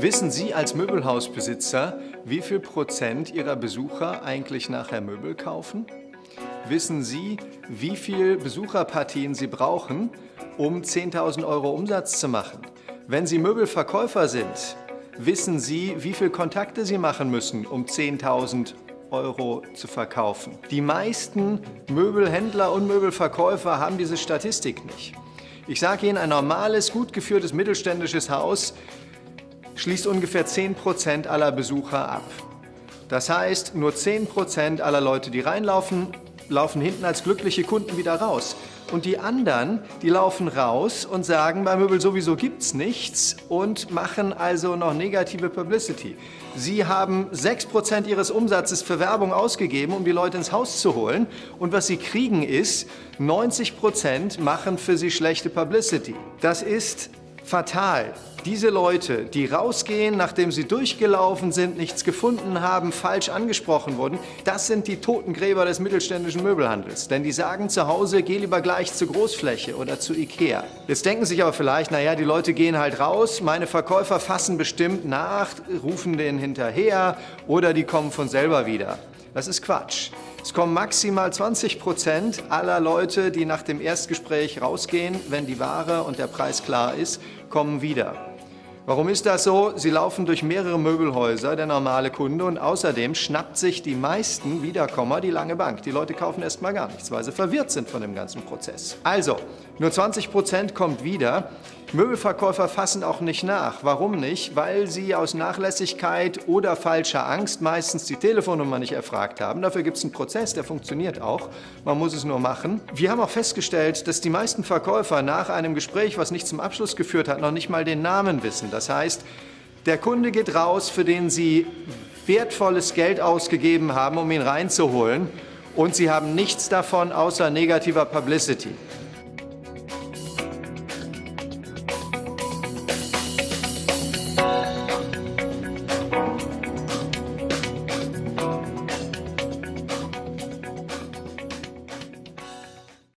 Wissen Sie als Möbelhausbesitzer, wie viel Prozent Ihrer Besucher eigentlich nachher Möbel kaufen? Wissen Sie, wie viel Besucherpartien Sie brauchen, um 10.000 Euro Umsatz zu machen? Wenn Sie Möbelverkäufer sind, wissen Sie, wie viele Kontakte Sie machen müssen, um 10.000 Euro zu verkaufen. Die meisten Möbelhändler und Möbelverkäufer haben diese Statistik nicht. Ich sage Ihnen, ein normales, gut geführtes mittelständisches Haus schließt ungefähr 10% aller Besucher ab. Das heißt, nur 10% aller Leute, die reinlaufen, laufen hinten als glückliche Kunden wieder raus. Und die anderen, die laufen raus und sagen, bei Möbel sowieso gibt's nichts und machen also noch negative Publicity. Sie haben 6% ihres Umsatzes für Werbung ausgegeben, um die Leute ins Haus zu holen. Und was sie kriegen ist, 90% machen für sie schlechte Publicity. Das ist fatal. Diese Leute, die rausgehen, nachdem sie durchgelaufen sind, nichts gefunden haben, falsch angesprochen wurden, das sind die Totengräber des mittelständischen Möbelhandels. Denn die sagen zu Hause, geh lieber gleich zur Großfläche oder zu Ikea. Jetzt denken sich aber vielleicht, naja, die Leute gehen halt raus, meine Verkäufer fassen bestimmt nach, rufen denen hinterher oder die kommen von selber wieder. Das ist Quatsch. Es kommen maximal 20 Prozent aller Leute, die nach dem Erstgespräch rausgehen, wenn die Ware und der Preis klar ist, kommen wieder. Warum ist das so? Sie laufen durch mehrere Möbelhäuser, der normale Kunde, und außerdem schnappt sich die meisten Wiederkommer die lange Bank. Die Leute kaufen erst mal gar nichts, weil sie verwirrt sind von dem ganzen Prozess. Also, nur 20 Prozent kommt wieder. Möbelverkäufer fassen auch nicht nach. Warum nicht? Weil sie aus Nachlässigkeit oder falscher Angst meistens die Telefonnummer nicht erfragt haben. Dafür gibt es einen Prozess, der funktioniert auch. Man muss es nur machen. Wir haben auch festgestellt, dass die meisten Verkäufer nach einem Gespräch, was nicht zum Abschluss geführt hat, noch nicht mal den Namen wissen. Das heißt, der Kunde geht raus, für den Sie wertvolles Geld ausgegeben haben, um ihn reinzuholen und Sie haben nichts davon außer negativer Publicity.